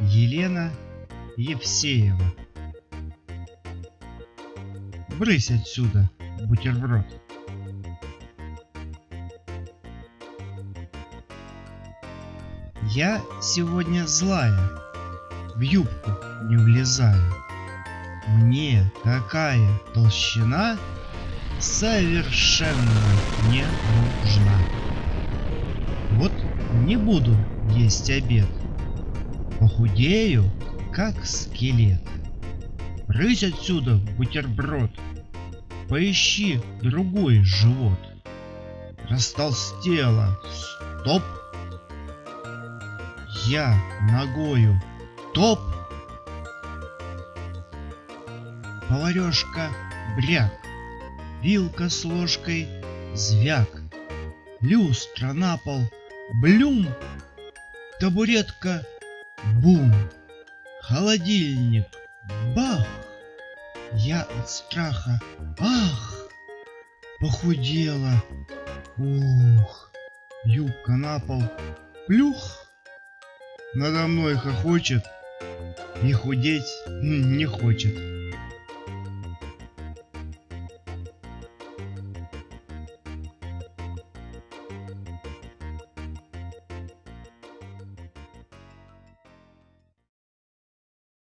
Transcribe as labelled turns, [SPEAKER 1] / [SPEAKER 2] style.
[SPEAKER 1] Елена Евсеева. Брысь отсюда, бутерброд. Я сегодня злая, в юбку не влезаю. Мне такая толщина совершенно не нужна. Вот не буду есть обед. Похудею, как скелет. Рысь отсюда, бутерброд. Поищи другой живот. Растолстела. Стоп. Я ногою. Топ. Поварешка бряк. Вилка с ложкой звяк. Люстра на пол. Блюм. Табуретка. Бум. Холодильник. Бах. Я от страха. Ах. Похудела. Ух. Юбка на пол. Плюх. Надо мной хохочет. И худеть не хочет.